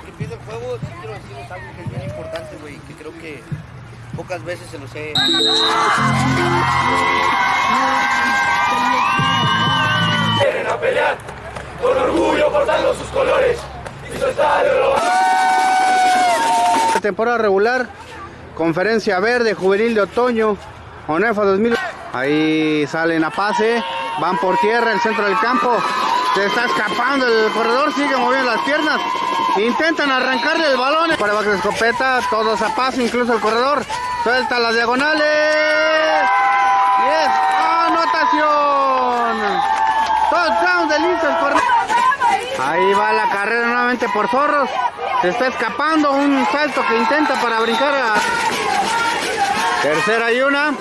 de que empiece el juego, quiero decirles algo que es bien importante, güey, que creo que pocas veces se los he... Vienen a pelear, con orgullo portando sus colores y su estadio lo Temporada regular, conferencia verde, juvenil de otoño, ONEFA 2000. Ahí salen a pase, van por tierra, el centro del campo. Se está escapando el corredor, sigue moviendo las piernas. Intentan arrancarle el balón. Para bajo de escopeta, todos a pase, incluso el corredor. Suelta las diagonales. Y es anotación. Touchdown Lince corredor. Ahí va la carrera nuevamente por Zorros. Se está escapando un salto que intenta para brincar a... Tercera y una.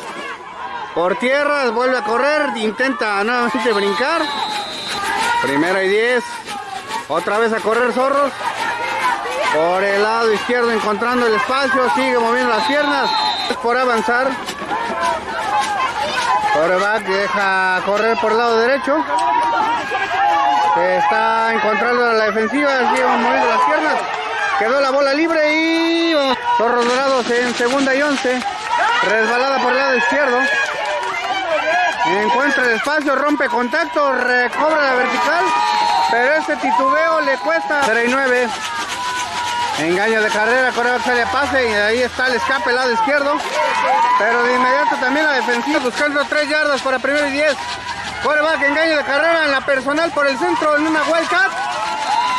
Por tierra, vuelve a correr, intenta nuevamente brincar. Primera y diez. Otra vez a correr Zorros. Por el lado izquierdo encontrando el espacio, sigue moviendo las piernas. Por avanzar. Coreback deja correr por el lado derecho. Se está encontrando la defensiva, sigue moviendo las piernas. Quedó la bola libre y Zorros Dorados en segunda y once. Resbalada por el lado izquierdo. Encuentra el espacio, rompe contacto, recobra la vertical. Pero este titubeo le cuesta 3 y 9. Engaño de carrera, Coreback sale a pase y ahí está el escape, lado izquierdo. Pero de inmediato también la defensiva buscando 3 yardas para primero y 10. Coreback, engaño de carrera en la personal por el centro en una Wildcat.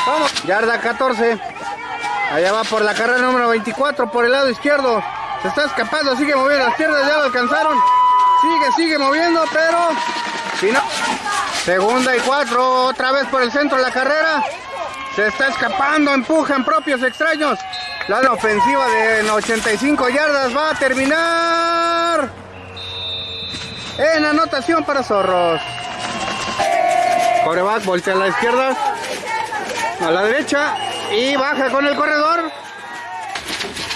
Vamos, yarda 14. Allá va por la carrera número 24 por el lado izquierdo. Se está escapando, sigue moviendo las piernas, ya lo alcanzaron. Sigue, sigue moviendo, pero si no. Segunda y cuatro, otra vez por el centro de la carrera. Se está escapando, empuja en propios extraños. La ofensiva de 85 yardas va a terminar en anotación para Zorros. Coreback voltea a la izquierda, a la derecha y baja con el corredor.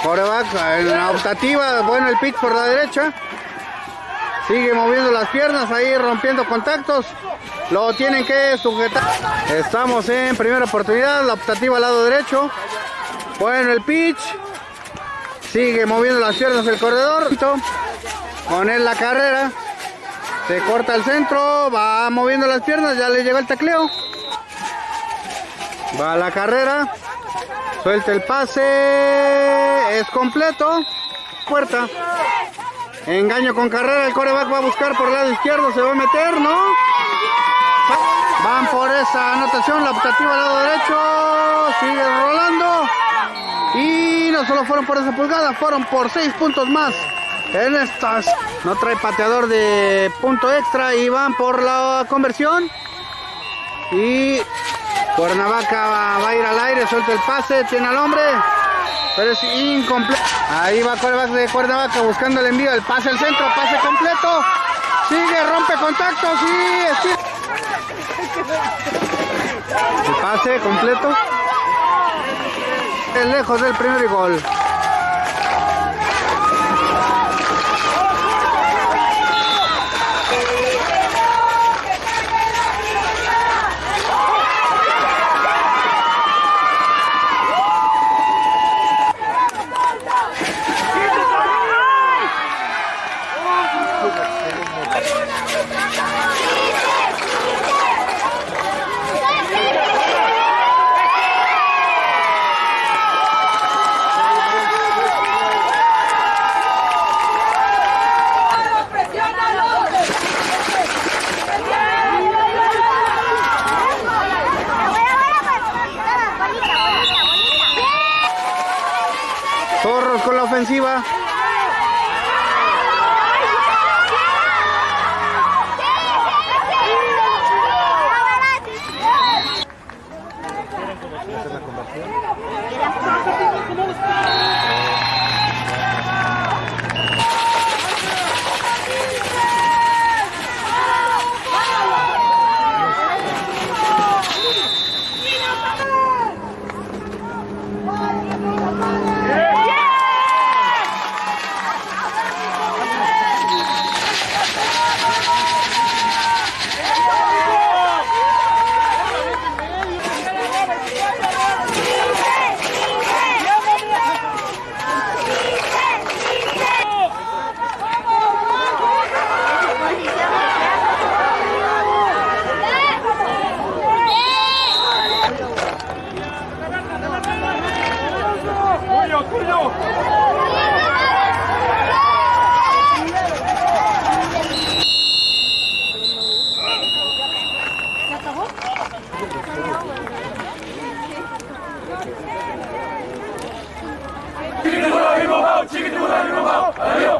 Coreback en la optativa, bueno el pitch por la derecha. Sigue moviendo las piernas ahí, rompiendo contactos. Lo tienen que sujetar. Estamos en primera oportunidad, la optativa al lado derecho. Bueno el pitch. Sigue moviendo las piernas el corredor. Con él la carrera. Se corta el centro, va moviendo las piernas, ya le llegó el tacleo. Va a la carrera. Suelta el pase. Es completo. Puerta. Engaño con carrera, el coreback va a buscar por el lado izquierdo, se va a meter, ¿no? Van por esa anotación, la optativa al lado derecho, sigue rolando. Y no solo fueron por esa pulgada, fueron por seis puntos más. En estas no trae pateador de punto extra y van por la conversión. Y Cuernavaca va, va a ir al aire, suelta el pase, tiene al hombre pero es incompleto. Ahí va coreback de Cuernavaca buscando el envío, el pase al centro, pase completo. Sigue, rompe contactos y El pase completo. Es lejos del primer gol. ofensiva.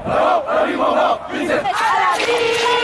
好，二比零，领先阿拉比。